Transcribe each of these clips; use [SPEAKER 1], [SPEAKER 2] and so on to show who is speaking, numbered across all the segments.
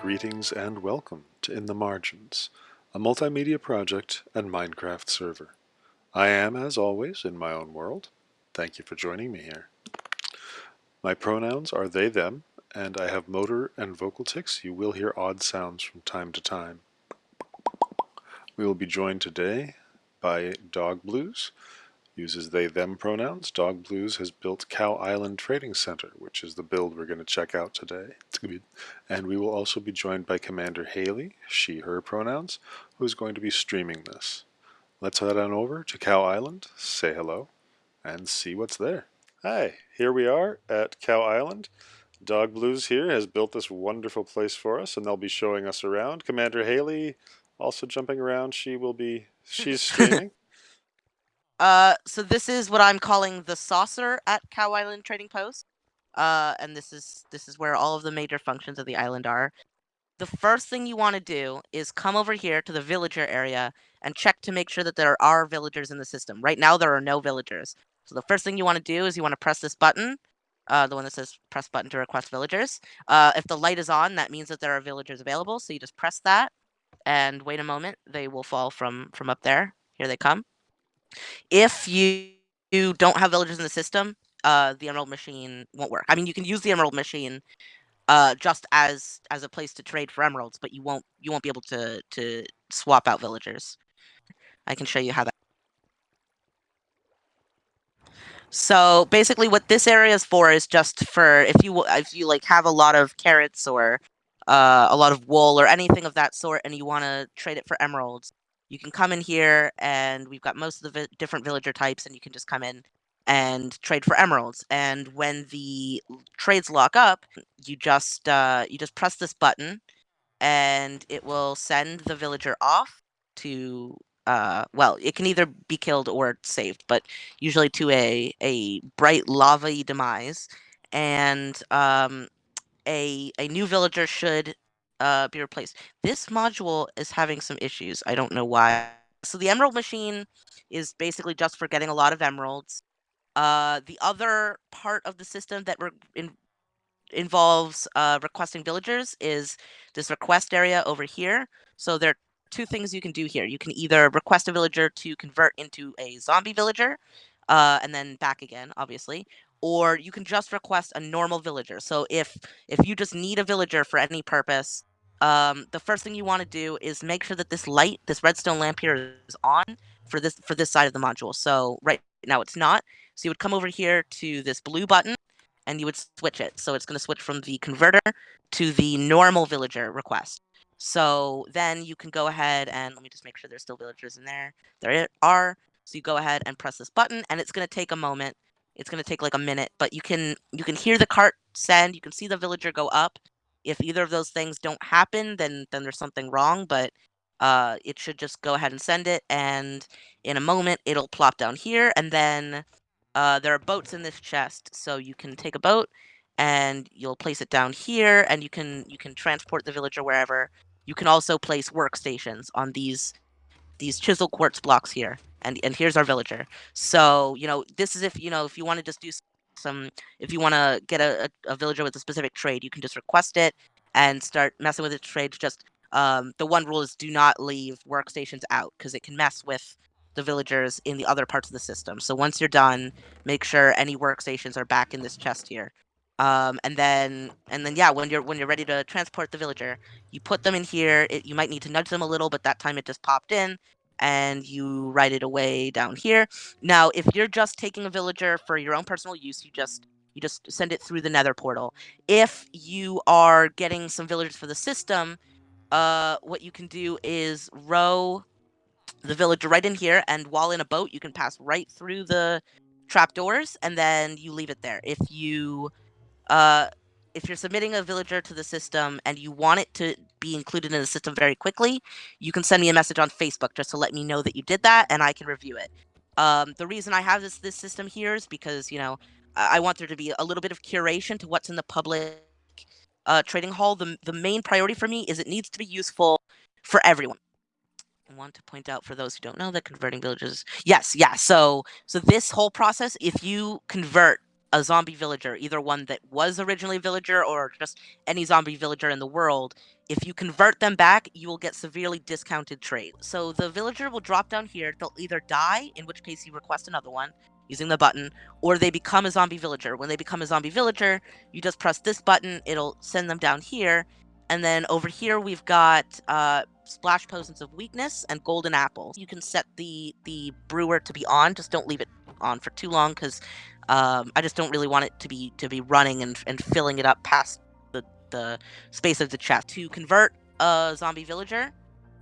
[SPEAKER 1] Greetings and welcome to In the Margins, a multimedia project and Minecraft server. I am, as always, in my own world. Thank you for joining me here. My pronouns are they, them, and I have motor and vocal tics. You will hear odd sounds from time to time. We will be joined today by Dog Blues, uses they them pronouns. Dog Blues has built Cow Island Trading Center, which is the build we're going to check out today. And we will also be joined by Commander Haley, she her pronouns, who's going to be streaming this. Let's head on over to Cow Island, say hello, and see what's there. Hi, here we are at Cow Island. Dog Blues here has built this wonderful place for us and they'll be showing us around. Commander Haley also jumping around. She will be, she's streaming.
[SPEAKER 2] Uh, so this is what I'm calling the saucer at Cow Island Trading Post. Uh, and this is this is where all of the major functions of the island are. The first thing you want to do is come over here to the villager area and check to make sure that there are villagers in the system. Right now there are no villagers. So the first thing you want to do is you want to press this button, uh, the one that says press button to request villagers. Uh, if the light is on, that means that there are villagers available. So you just press that and wait a moment. They will fall from from up there. Here they come. If you, you don't have villagers in the system, uh, the Emerald Machine won't work. I mean, you can use the Emerald Machine uh, just as as a place to trade for emeralds, but you won't you won't be able to to swap out villagers. I can show you how that. So basically, what this area is for is just for if you if you like have a lot of carrots or uh, a lot of wool or anything of that sort, and you want to trade it for emeralds you can come in here and we've got most of the vi different villager types and you can just come in and trade for emeralds. And when the trades lock up, you just uh, you just press this button and it will send the villager off to uh, well, it can either be killed or saved, but usually to a a bright lava demise. And um, a a new villager should uh, be replaced. This module is having some issues. I don't know why. So the emerald machine is basically just for getting a lot of emeralds. Uh, the other part of the system that in involves uh, requesting villagers is this request area over here. So there are two things you can do here. You can either request a villager to convert into a zombie villager, uh, and then back again, obviously, or you can just request a normal villager. So if if you just need a villager for any purpose, um, the first thing you want to do is make sure that this light, this redstone lamp here is on for this for this side of the module. So right now it's not. So you would come over here to this blue button and you would switch it. So it's going to switch from the converter to the normal villager request. So then you can go ahead and let me just make sure there's still villagers in there. There are. So you go ahead and press this button and it's going to take a moment. It's going to take like a minute, but you can you can hear the cart send, you can see the villager go up if either of those things don't happen, then then there's something wrong. But uh, it should just go ahead and send it, and in a moment it'll plop down here, and then uh, there are boats in this chest, so you can take a boat and you'll place it down here, and you can you can transport the villager wherever. You can also place workstations on these these chisel quartz blocks here, and and here's our villager. So you know this is if you know if you want to just do some if you want to get a, a, villager with a specific trade you can just request it and start messing with its trades just um, the one rule is do not leave workstations out because it can mess with the villagers in the other parts of the system. So once you're done make sure any workstations are back in this chest here. Um, and then and then yeah when you're when you're ready to transport the villager you put them in here. It, you might need to nudge them a little but that time it just popped in and you write it away down here. Now, if you're just taking a villager for your own personal use, you just you just send it through the nether portal. If you are getting some villagers for the system, uh, what you can do is row the villager right in here, and while in a boat, you can pass right through the trapdoors, and then you leave it there. If you uh, if you're submitting a villager to the system and you want it to be included in the system very quickly, you can send me a message on Facebook just to let me know that you did that and I can review it. Um, the reason I have this this system here is because, you know, I want there to be a little bit of curation to what's in the public uh, trading hall. The, the main priority for me is it needs to be useful for everyone. I want to point out for those who don't know that converting villages. Yes, yeah. So so this whole process, if you convert a zombie villager, either one that was originally a villager or just any zombie villager in the world, if you convert them back, you will get severely discounted trade. So the villager will drop down here. They'll either die, in which case you request another one using the button, or they become a zombie villager. When they become a zombie villager, you just press this button, it'll send them down here. And then over here we've got uh, splash potions of weakness and golden apples. You can set the the brewer to be on, just don't leave it on for too long because um, I just don't really want it to be to be running and, and filling it up past the, the space of the chest. To convert a zombie villager,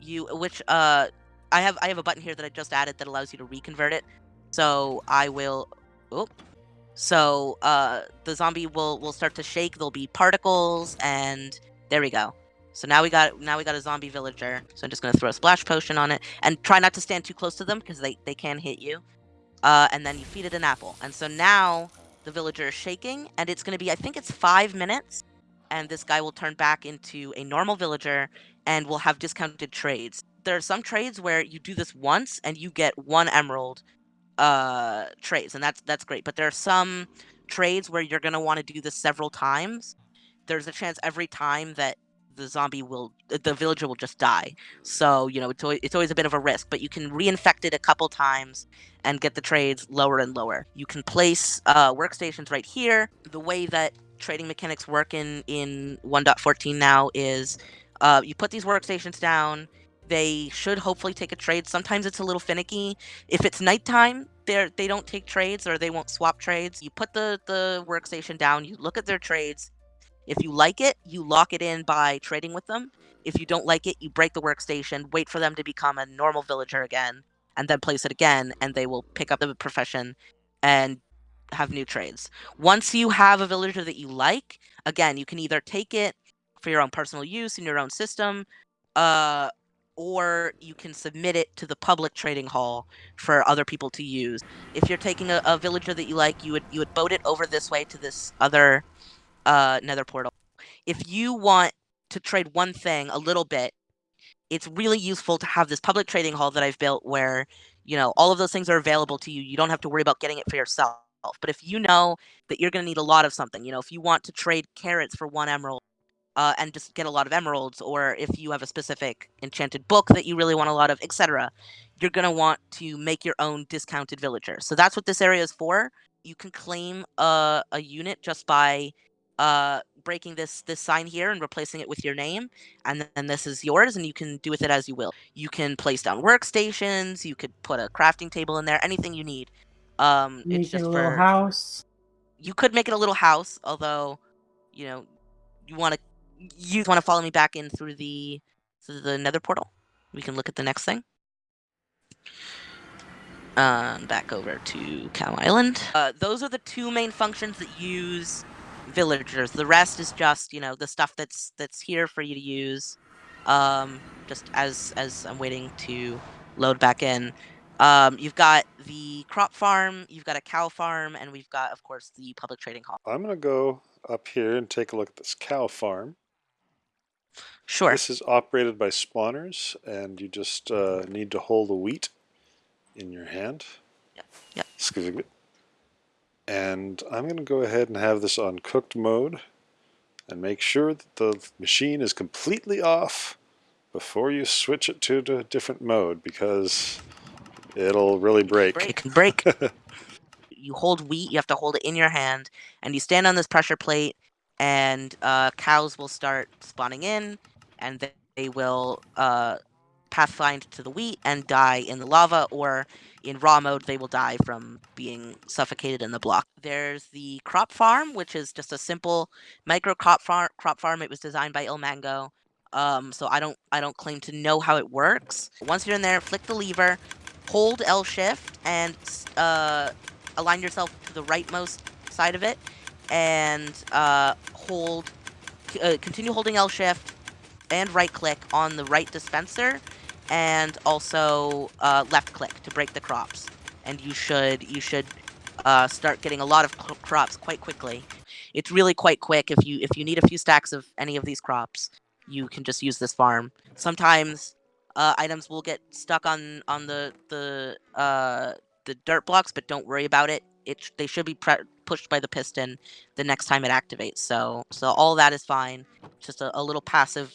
[SPEAKER 2] you which uh I have I have a button here that I just added that allows you to reconvert it. So I will oh so uh the zombie will will start to shake, there'll be particles and there we go. So now we got now we got a zombie villager. So I'm just gonna throw a splash potion on it and try not to stand too close to them because they, they can hit you uh, and then you feed it an apple. And so now the villager is shaking, and it's going to be, I think it's five minutes, and this guy will turn back into a normal villager and will have discounted trades. There are some trades where you do this once and you get one emerald uh, trades, and that's that's great. But there are some trades where you're going to want to do this several times. There's a chance every time that the zombie will the villager will just die. So you know it's always, it's always a bit of a risk but you can reinfect it a couple times and get the trades lower and lower. You can place uh, workstations right here. The way that trading mechanics work in in 1.14 now is uh, you put these workstations down. They should hopefully take a trade. Sometimes it's a little finicky. If it's nighttime they're they don't take trades or they won't swap trades. You put the the workstation down. You look at their trades if you like it, you lock it in by trading with them. If you don't like it, you break the workstation, wait for them to become a normal villager again, and then place it again, and they will pick up the profession and have new trades. Once you have a villager that you like, again, you can either take it for your own personal use in your own system, uh, or you can submit it to the public trading hall for other people to use. If you're taking a, a villager that you like, you would you would boat it over this way to this other uh, Nether portal. If you want to trade one thing a little bit, it's really useful to have this public trading hall that I've built where, you know, all of those things are available to you. You don't have to worry about getting it for yourself. But if you know that you're going to need a lot of something, you know, if you want to trade carrots for one emerald uh, and just get a lot of emeralds, or if you have a specific enchanted book that you really want a lot of, etc., you're going to want to make your own discounted villager. So that's what this area is for. You can claim a, a unit just by uh, breaking this this sign here and replacing it with your name, and then this is yours, and you can do with it as you will. You can place down workstations. You could put a crafting table in there. Anything you need. Um,
[SPEAKER 3] Make
[SPEAKER 2] it's just
[SPEAKER 3] it a little
[SPEAKER 2] for
[SPEAKER 3] house.
[SPEAKER 2] you could make it a little house, although, you know, you want to you want to follow me back in through the through the Nether portal. We can look at the next thing. Um, back over to Cow Island. Uh, those are the two main functions that use villagers. The rest is just you know the stuff that's that's here for you to use. Um, just as as I'm waiting to load back in. Um, you've got the crop farm, you've got a cow farm, and we've got, of course, the public trading hall.
[SPEAKER 1] I'm going to go up here and take a look at this cow farm.
[SPEAKER 2] Sure.
[SPEAKER 1] This is operated by spawners, and you just uh, need to hold the wheat in your hand.
[SPEAKER 2] Yep. Yep.
[SPEAKER 1] Excuse me. And I'm going to go ahead and have this on cooked mode and make sure that the machine is completely off before you switch it to a different mode because it'll really break.
[SPEAKER 2] It can break. you hold wheat, you have to hold it in your hand, and you stand on this pressure plate, and uh, cows will start spawning in, and they, they will uh, pathfind to the wheat and die in the lava, or in raw mode, they will die from being suffocated in the block. There's the crop farm, which is just a simple micro crop farm. Crop farm. It was designed by Ilmango. Um, so I don't I don't claim to know how it works. Once you're in there, flick the lever, hold L shift, and uh, align yourself to the rightmost side of it, and uh, hold. Uh, continue holding L shift and right click on the right dispenser and also uh, left click to break the crops. And you should you should uh, start getting a lot of crops quite quickly. It's really quite quick. If you if you need a few stacks of any of these crops, you can just use this farm. Sometimes uh, items will get stuck on on the the uh, the dirt blocks, but don't worry about it. It they should be pushed by the piston the next time it activates. So so all that is fine. Just a, a little passive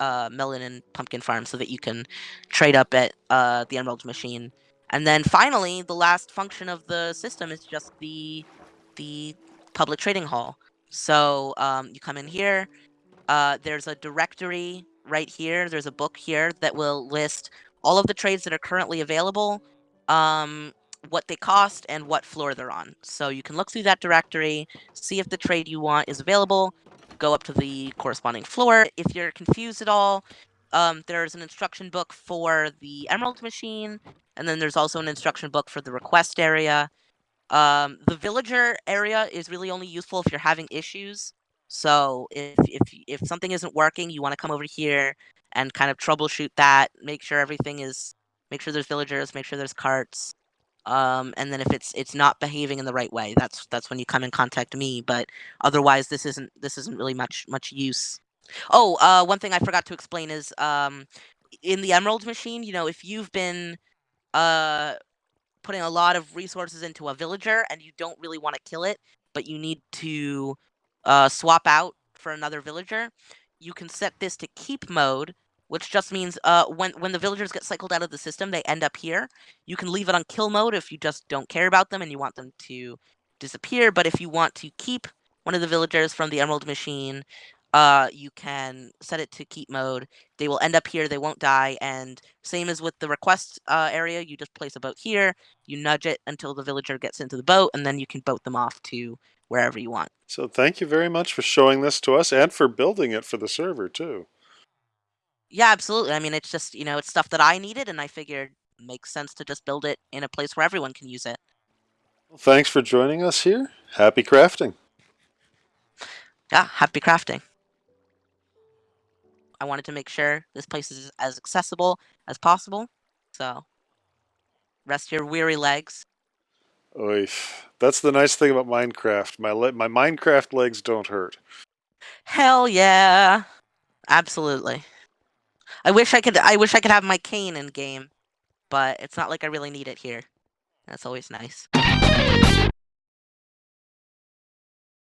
[SPEAKER 2] uh, melon and pumpkin farm so that you can trade up at uh, the emerald machine. And then finally, the last function of the system is just the the public trading hall. So um, you come in here. Uh, there's a directory right here. There's a book here that will list all of the trades that are currently available, um, what they cost, and what floor they're on. So you can look through that directory, see if the trade you want is available, go up to the corresponding floor. If you're confused at all, um, there's an instruction book for the emerald machine, and then there's also an instruction book for the request area. Um, the villager area is really only useful if you're having issues. So if if if something isn't working, you want to come over here and kind of troubleshoot that. Make sure everything is. Make sure there's villagers. Make sure there's carts. Um, and then if it's it's not behaving in the right way, that's that's when you come and contact me. But otherwise, this isn't this isn't really much much use. Oh, uh, one thing I forgot to explain is um, in the emerald machine. You know, if you've been uh putting a lot of resources into a villager and you don't really want to kill it, but you need to uh, swap out for another villager, you can set this to keep mode, which just means uh, when when the villagers get cycled out of the system, they end up here. You can leave it on kill mode if you just don't care about them and you want them to disappear. But if you want to keep one of the villagers from the emerald machine, uh, you can set it to keep mode. They will end up here. They won't die. And same as with the request uh, area, you just place a boat here. You nudge it until the villager gets into the boat, and then you can boat them off to wherever you want.
[SPEAKER 1] So thank you very much for showing this to us and for building it for the server too.
[SPEAKER 2] Yeah, absolutely. I mean, it's just you know, it's stuff that I needed, and I figured it makes sense to just build it in a place where everyone can use it.
[SPEAKER 1] Well, thanks for joining us here. Happy crafting.
[SPEAKER 2] Yeah, happy crafting. I wanted to make sure this place is as accessible as possible. So, rest your weary legs.
[SPEAKER 1] Oy. That's the nice thing about Minecraft. My le- my Minecraft legs don't hurt.
[SPEAKER 2] Hell yeah. Absolutely. I wish I could I wish I could have my cane in game, but it's not like I really need it here. That's always nice.